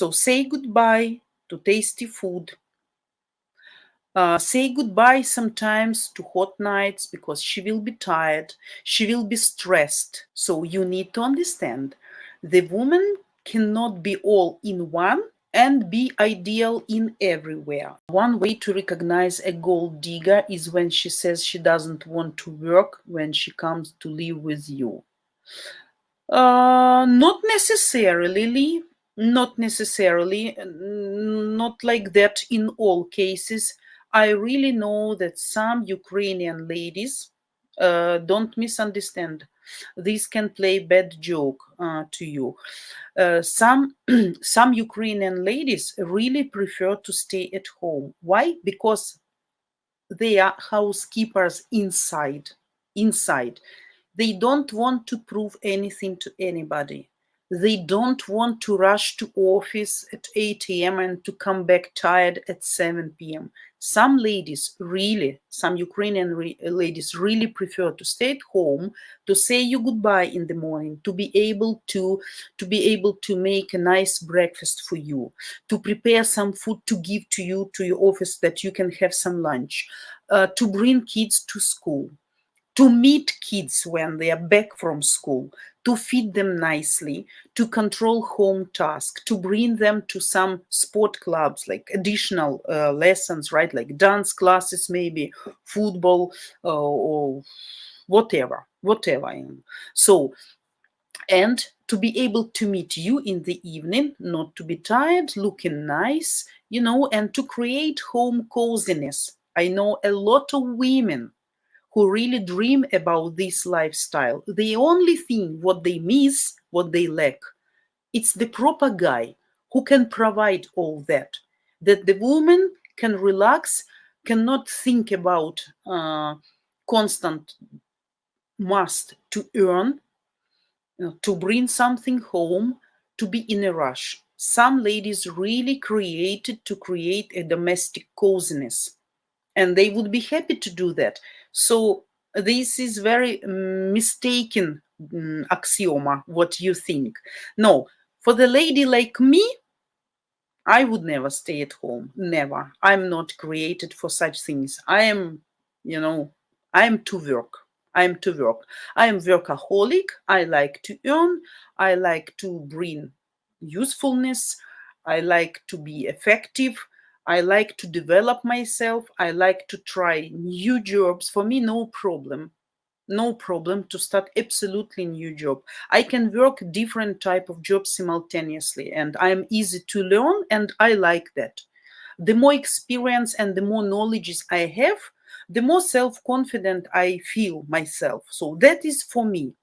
So say goodbye to tasty food. Uh, say goodbye sometimes to hot nights because she will be tired. She will be stressed. So you need to understand the woman cannot be all in one and be ideal in everywhere. One way to recognize a gold digger is when she says she doesn't want to work when she comes to live with you. Uh, not necessarily, not necessarily, not like that in all cases. I really know that some Ukrainian ladies, uh, don't misunderstand, this can play bad joke uh, to you. Uh, some some Ukrainian ladies really prefer to stay at home. Why? Because they are housekeepers inside. Inside, they don't want to prove anything to anybody. They don't want to rush to office at 8 a.m. and to come back tired at 7 p.m. Some ladies really, some Ukrainian re ladies really prefer to stay at home, to say you goodbye in the morning, to be able to, to be able to make a nice breakfast for you, to prepare some food to give to you to your office that you can have some lunch, uh, to bring kids to school to meet kids when they are back from school, to feed them nicely, to control home tasks, to bring them to some sport clubs, like additional uh, lessons, right? Like dance classes, maybe football uh, or whatever, whatever. So, and to be able to meet you in the evening, not to be tired, looking nice, you know, and to create home coziness. I know a lot of women who really dream about this lifestyle. The only thing what they miss, what they lack, it's the proper guy who can provide all that. That the woman can relax, cannot think about uh, constant must to earn, uh, to bring something home, to be in a rush. Some ladies really created to create a domestic coziness and they would be happy to do that so this is very mistaken um, axioma, what you think. No, for the lady like me, I would never stay at home, never. I'm not created for such things. I am, you know, I am to work. I am to work. I am workaholic. I like to earn. I like to bring usefulness. I like to be effective. I like to develop myself. I like to try new jobs. For me, no problem. No problem to start absolutely new job. I can work different type of jobs simultaneously and I'm easy to learn and I like that. The more experience and the more knowledge I have, the more self-confident I feel myself. So that is for me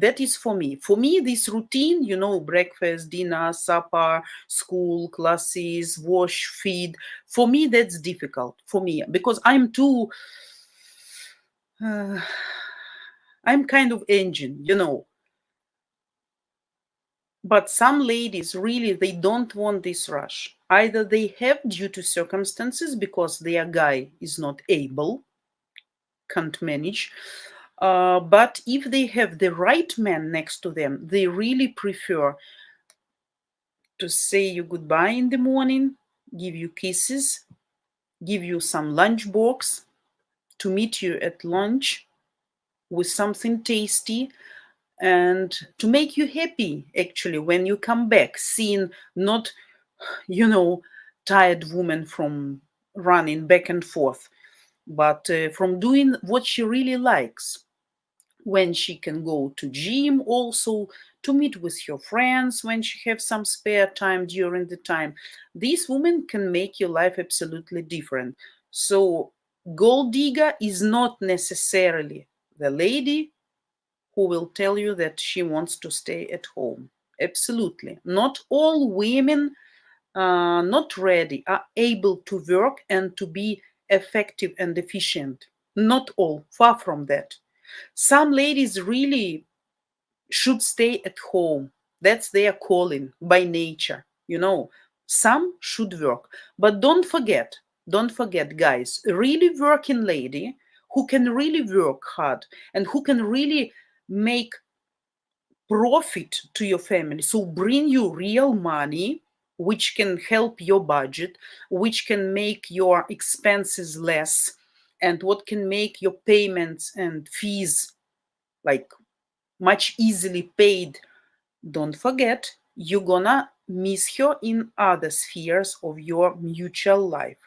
that is for me. For me this routine you know breakfast dinner supper school classes wash feed for me that's difficult for me because i'm too uh, i'm kind of engine you know. But some ladies really they don't want this rush. Either they have due to circumstances because their guy is not able can't manage uh, but if they have the right man next to them, they really prefer to say you goodbye in the morning, give you kisses, give you some lunch box, to meet you at lunch with something tasty, and to make you happy actually when you come back, seeing not, you know, tired woman from running back and forth, but uh, from doing what she really likes when she can go to gym also to meet with her friends when she have some spare time during the time. These women can make your life absolutely different. So gold digger is not necessarily the lady who will tell you that she wants to stay at home. Absolutely. Not all women uh, not ready are able to work and to be effective and efficient. Not all. Far from that some ladies really should stay at home. That's their calling by nature, you know. Some should work. But don't forget, don't forget, guys, a really working lady who can really work hard and who can really make profit to your family, so bring you real money, which can help your budget, which can make your expenses less, and what can make your payments and fees like much easily paid, don't forget you're gonna miss her in other spheres of your mutual life.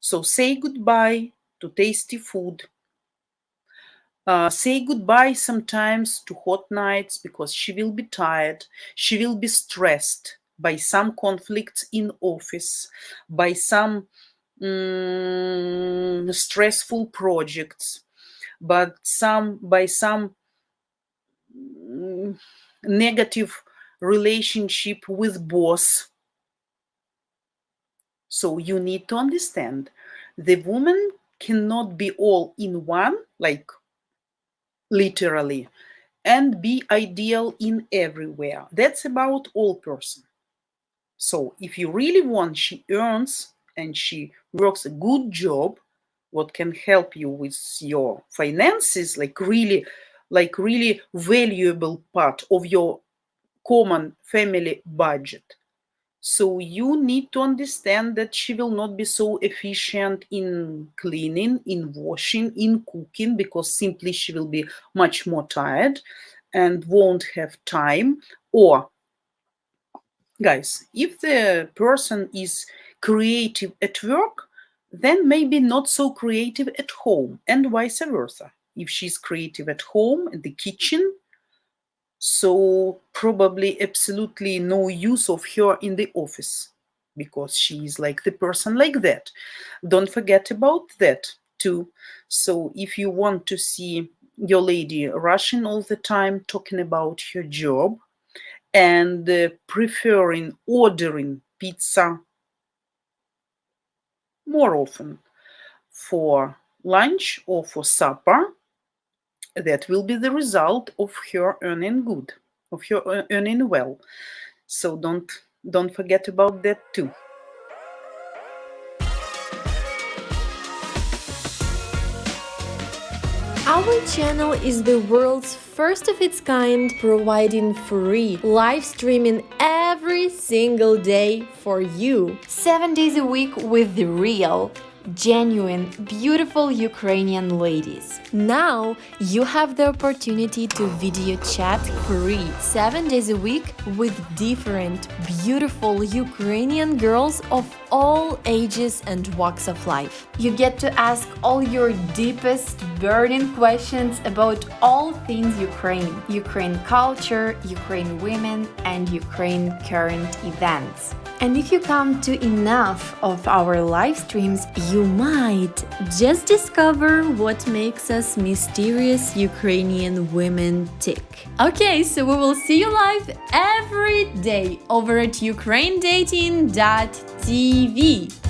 So say goodbye to tasty food. Uh, say goodbye sometimes to hot nights because she will be tired. She will be stressed by some conflicts in office, by some stressful projects, but some by some negative relationship with boss. So you need to understand the woman cannot be all in one, like literally, and be ideal in everywhere. That's about all person. So if you really want, she earns and she works a good job, what can help you with your finances, like really, like really valuable part of your common family budget. So you need to understand that she will not be so efficient in cleaning, in washing, in cooking, because simply she will be much more tired and won't have time. Or, guys, if the person is creative at work, then maybe not so creative at home, and vice versa. If she's creative at home, in the kitchen, so probably absolutely no use of her in the office because she is like the person like that don't forget about that too so if you want to see your lady rushing all the time talking about her job and uh, preferring ordering pizza more often for lunch or for supper that will be the result of her earning good, of her earning well. So don't don't forget about that too. Our channel is the world's first of its kind, providing free live streaming every single day for you. Seven days a week with the real genuine, beautiful Ukrainian ladies. Now you have the opportunity to video chat free 7 days a week with different, beautiful Ukrainian girls of all ages and walks of life. You get to ask all your deepest burning questions about all things Ukraine, Ukraine culture, Ukraine women and Ukraine current events. And if you come to enough of our live streams, you might just discover what makes us mysterious Ukrainian women tick. Okay, so we will see you live every day over at ukrainedating.tv.